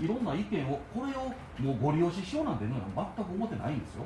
いろんな意見をこれをもうご利用ししようなんていうのは全く思ってないんですよ。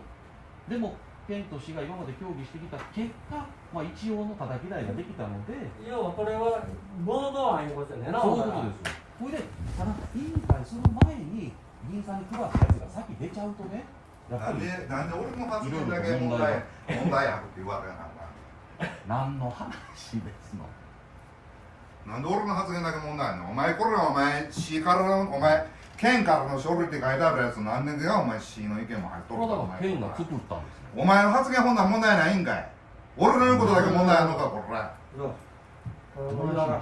でも県と市が今まで協議してきた結果、まあ、一応の叩き台ができたので要はこれはボード案いうことやねんなそういうことですよ。これでただ委員会する前に議員さんに配ったやつが先出ちゃうとねやっぱなんりでなんで俺の発言だけ問題問題あるって言われなあか何の話ですの。んなんで俺の発言だけ問題あんの？お前これはお前。市からのお前県からの書類って書いてあるやつ何年かお前市の意見も入っとるかお前県が作ったんですよお前の発言ほん問題ないんかい。俺の言うことだけ問題あんのかこれしま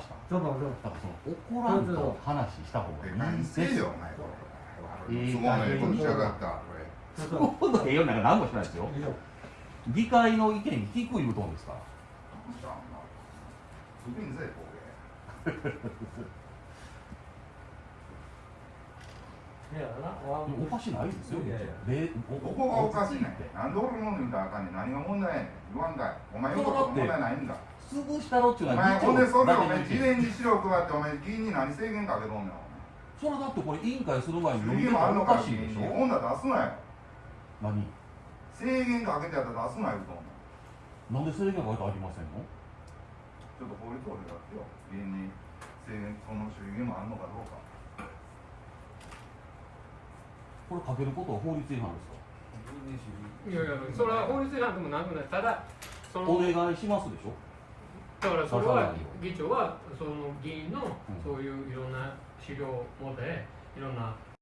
した？ちょっと待って。だからその怒らんと話した方がいい何んですせよお前。これすごいねこっちやがったこれちょっと今度栄養なんか何もしてないですよ。議会の意見に聞く言うとんですから。どうしたんぜこいやなわおかしないですよいやいや。でれどこがおかしいねん。なんで俺の言うたらあかんねん何が問題やねん言わんかいお前言うこと問題ないんだ潰したろっていうおのは前ほんでそれお前事前に資料配ってお前議員に何制限かけとんねんおそれだってこれ委員会する前に前制限読み方おもあんのかかしいでしょほんなら出すなよ何制限かけてやったら出すなよとなんで制限が書いてありませんのちょっと法律を出してよ議員に制限その主義もあんのかどうかこれ書けることは法律違反ですか？いやいやそれは法律違反でもなんでもない。ただそのお願いしますでしょ？だからそれは議長はその議員のうんそういういろんな資料を持っていろんな